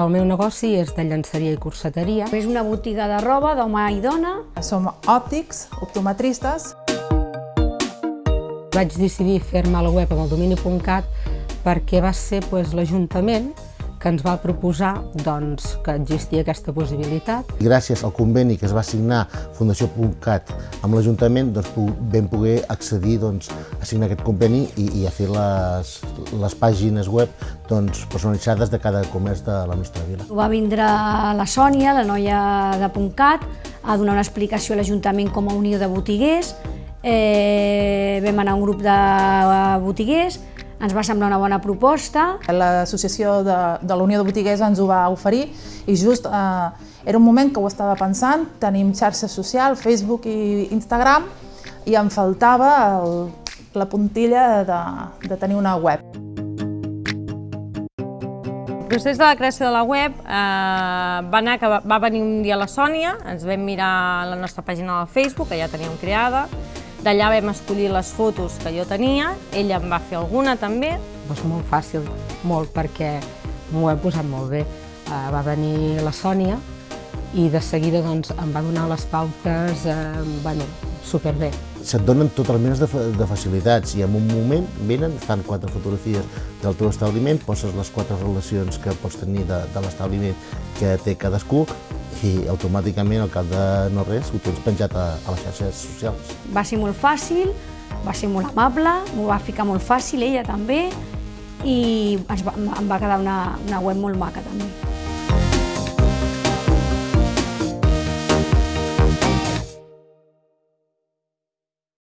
El meu negoci és de llançaria i corseteria. És una botiga de roba d'home i dona. Som òptics, optometristes. Vaig decidir fer-me la web amb el domini.cat perquè va ser doncs, l'Ajuntament que ens va proposar doncs, que existia aquesta possibilitat. Gràcies al conveni que es va signar Fundació.cat amb l'Ajuntament doncs, vam poder accedir doncs, a signar aquest conveni i, i a fer les, les pàgines web doncs, personalitzades de cada comerç de la nostra vila. Va vindre la Sònia, la noia de .cat, a donar una explicació a l'Ajuntament com a unió de botiguers. Eh, vam anar a un grup de botiguers, ens va semblar una bona proposta. L'associació de, de la Unió de Botiguers ens ho va oferir i just eh, era un moment que ho estava pensant, tenim xarxes socials, Facebook i Instagram, i em faltava el, la puntilla de, de tenir una web. El procés de la creació de la web eh, va anar que va, va venir un dia la Sònia, ens vam mirar la nostra pàgina del Facebook, que ja teníem creada, D'allà vam escollir les fotos que jo tenia, ella em va fer alguna també. És molt fàcil, molt, perquè m'ho he posat molt bé. Uh, va venir la Sònia i de seguida doncs, em va donar les pautes, eh, bueno, superbé. Se't donen totes les menes de, de facilitats i en un moment venen, fan quatre fotografies del teu establiment, poses les quatre relacions que pots tenir de, de l'establiment que té cadascú i automàticament, al cap de no res, ho tens penjat a, a les xarxes socials. Va ser molt fàcil, va ser molt amable, m'ho va ficar molt fàcil, ella també, i ens va, em va quedar una, una web molt maca també.